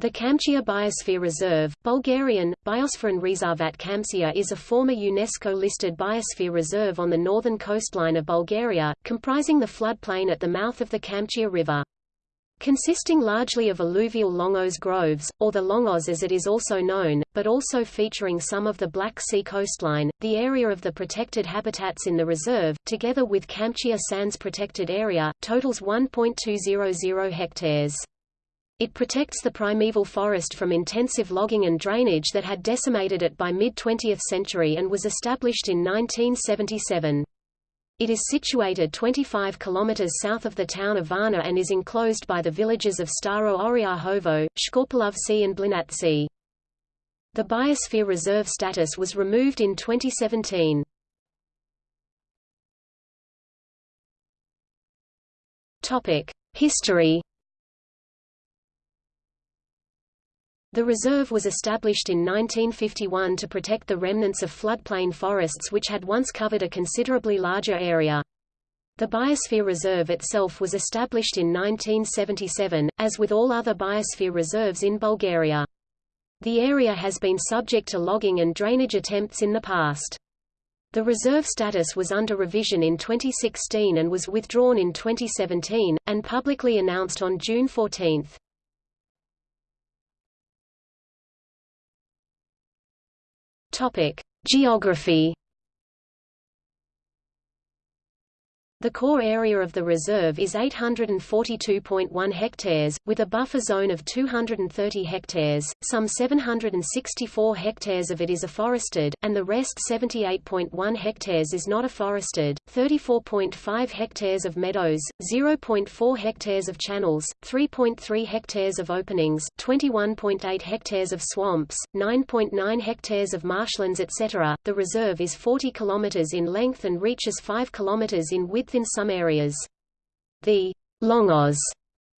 The Kamchia Biosphere Reserve, Bulgarian, Biosferin Rezervat Kamsia is a former UNESCO-listed biosphere reserve on the northern coastline of Bulgaria, comprising the floodplain at the mouth of the Kamchia River. Consisting largely of alluvial Longos groves, or the Longos as it is also known, but also featuring some of the Black Sea coastline, the area of the protected habitats in the reserve, together with Kamchia Sands Protected Area, totals 1.200 hectares. It protects the primeval forest from intensive logging and drainage that had decimated it by mid-20th century and was established in 1977. It is situated 25 km south of the town of Varna and is enclosed by the villages of Staro Oryahovo, Shkorpilovci and Blinatci. The Biosphere Reserve status was removed in 2017. History The reserve was established in 1951 to protect the remnants of floodplain forests which had once covered a considerably larger area. The Biosphere Reserve itself was established in 1977, as with all other biosphere reserves in Bulgaria. The area has been subject to logging and drainage attempts in the past. The reserve status was under revision in 2016 and was withdrawn in 2017, and publicly announced on June 14. Topic: Geography The core area of the reserve is 842.1 hectares, with a buffer zone of 230 hectares, some 764 hectares of it is afforested, and the rest 78.1 hectares is not afforested, 34.5 hectares of meadows, 0.4 hectares of channels, 3.3 hectares of openings, 21.8 hectares of swamps, 9.9 hectares of marshlands etc. The reserve is 40 km in length and reaches 5 km in width in some areas. The Longos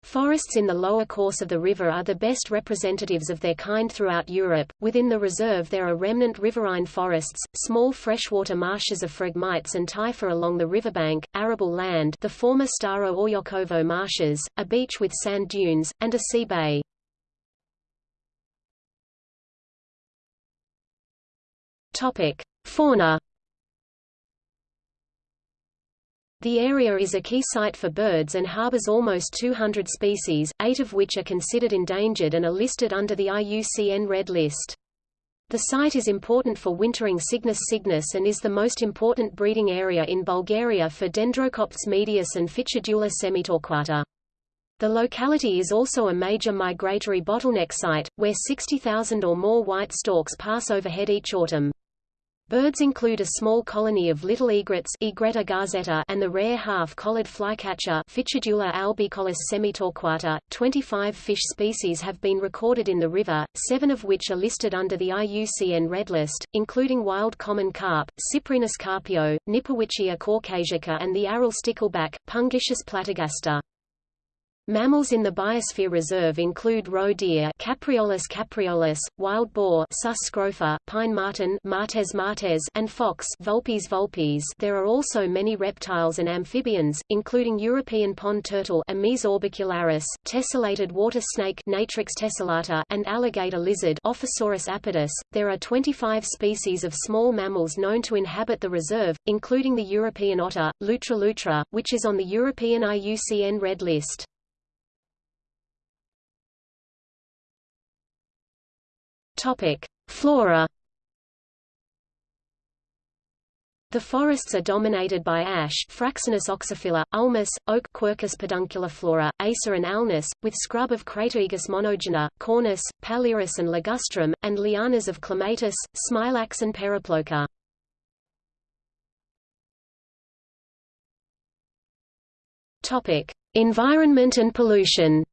Forests in the lower course of the river are the best representatives of their kind throughout Europe. Within the reserve there are remnant riverine forests, small freshwater marshes of phragmites and typha along the riverbank, arable land the former Staro Oryahovo marshes, a beach with sand dunes, and a sea bay. Topic: Fauna The area is a key site for birds and harbors almost 200 species, eight of which are considered endangered and are listed under the IUCN Red List. The site is important for wintering Cygnus cygnus and is the most important breeding area in Bulgaria for Dendrocoptes medius and Ficedula semitorquata. The locality is also a major migratory bottleneck site, where 60,000 or more white storks pass overhead each autumn. Birds include a small colony of little egrets Egretta garzetta and the rare half-collared flycatcher Ficedula albicollis semitorquata. 25 fish species have been recorded in the river, seven of which are listed under the IUCN Red List, including wild common carp, Cyprinus carpio, Knipowitschia caucasica and the Aral stickleback, Pungitius platygaster. Mammals in the Biosphere Reserve include roe deer Capreolus capreolus, wild boar Sus scrofa, pine marten Martes martes and fox Vulpes vulpes. There are also many reptiles and amphibians, including European pond turtle Emys orbicularis, tessellated water snake Natrix tessellata, and alligator lizard Ophisaurus apodus. There are 25 species of small mammals known to inhabit the reserve, including the European otter, Lutra lutra, which is on the European IUCN Red List. Topic: Flora. The forests are dominated by ash Fraxinus oxyphylla, ulmus, oak Quercus pedunculiflora, acer and alnus, with scrub of Crataegus monogyna, cornus, paliurus and ligustrum, and lianas of clematis, smilax and periploca. Environment and pollution.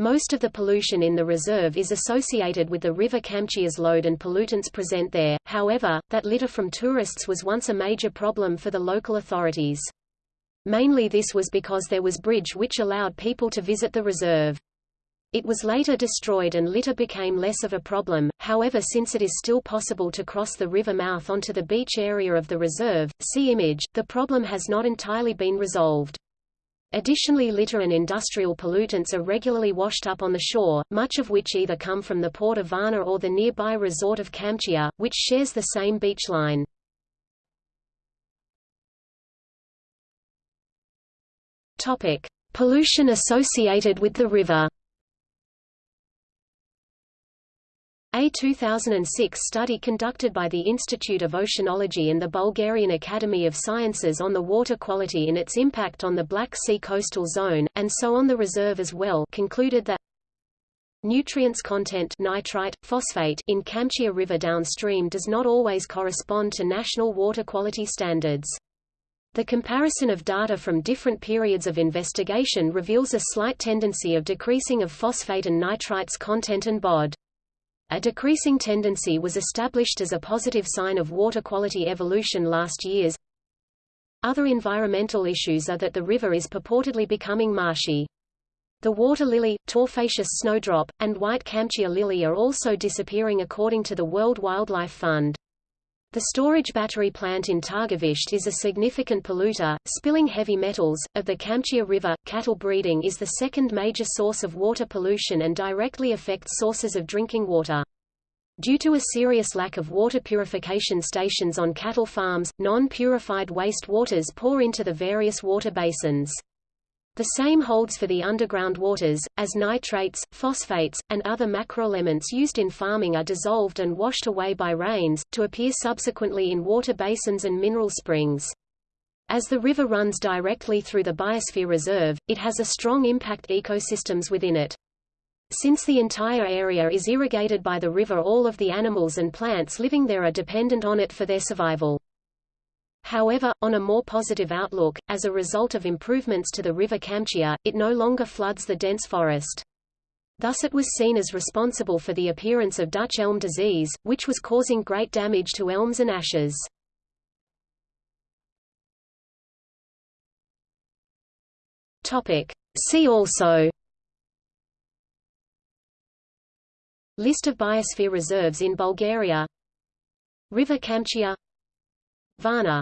Most of the pollution in the reserve is associated with the river Kamchia's load and pollutants present there, however, that litter from tourists was once a major problem for the local authorities. Mainly this was because there was bridge which allowed people to visit the reserve. It was later destroyed and litter became less of a problem, however since it is still possible to cross the river mouth onto the beach area of the reserve, see image, the problem has not entirely been resolved. Additionally litter and industrial pollutants are regularly washed up on the shore, much of which either come from the port of Varna or the nearby resort of Kamchia, which shares the same beach line. Topic: Pollution associated with the river. A 2006 study conducted by the Institute of Oceanology and the Bulgarian Academy of Sciences on the water quality and its impact on the Black Sea coastal zone, and so on the reserve as well concluded that Nutrients content nitrite, phosphate in Kamchia River downstream does not always correspond to national water quality standards. The comparison of data from different periods of investigation reveals a slight tendency of decreasing of phosphate and nitrites content and BOD. A decreasing tendency was established as a positive sign of water quality evolution last years. Other environmental issues are that the river is purportedly becoming marshy. The water lily, tophaceous snowdrop, and white Kamchia lily are also disappearing according to the World Wildlife Fund. The storage battery plant in Targovishte is a significant polluter, spilling heavy metals. Of the Kamchia River, cattle breeding is the second major source of water pollution and directly affects sources of drinking water. Due to a serious lack of water purification stations on cattle farms, non-purified waste waters pour into the various water basins. The same holds for the underground waters, as nitrates, phosphates, and other macroelements used in farming are dissolved and washed away by rains, to appear subsequently in water basins and mineral springs. As the river runs directly through the Biosphere Reserve, it has a strong impact ecosystems within it. Since the entire area is irrigated by the river all of the animals and plants living there are dependent on it for their survival. However, on a more positive outlook, as a result of improvements to the river Kamchia, it no longer floods the dense forest. Thus it was seen as responsible for the appearance of Dutch elm disease, which was causing great damage to elms and ashes. See also List of biosphere reserves in Bulgaria River Kamchia Varna